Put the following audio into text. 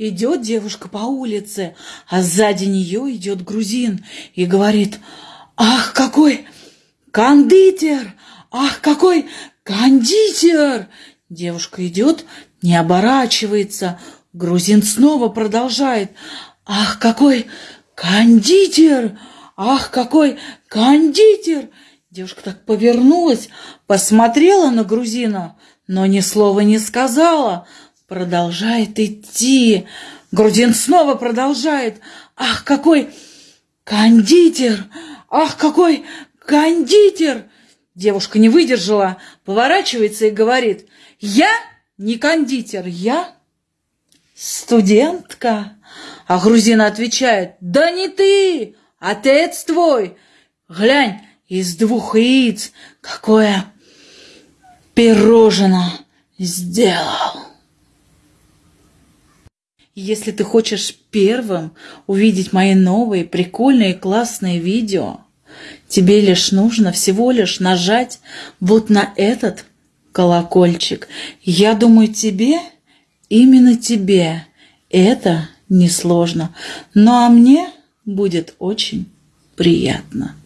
Идет девушка по улице, а сзади нее идет грузин и говорит, «Ах, какой кондитер! Ах, какой кондитер!» Девушка идет, не оборачивается. Грузин снова продолжает, «Ах, какой кондитер! Ах, какой кондитер!» Девушка так повернулась, посмотрела на грузина, но ни слова не сказала, продолжает идти. Грузин снова продолжает. Ах, какой кондитер! Ах, какой кондитер! Девушка не выдержала, поворачивается и говорит, я не кондитер, я студентка. А грузин отвечает, да не ты, отец твой. Глянь, из двух яиц какое пирожное сделал. Если ты хочешь первым увидеть мои новые прикольные классные видео, тебе лишь нужно всего лишь нажать вот на этот колокольчик. Я думаю, тебе, именно тебе, это несложно. Ну а мне будет очень приятно.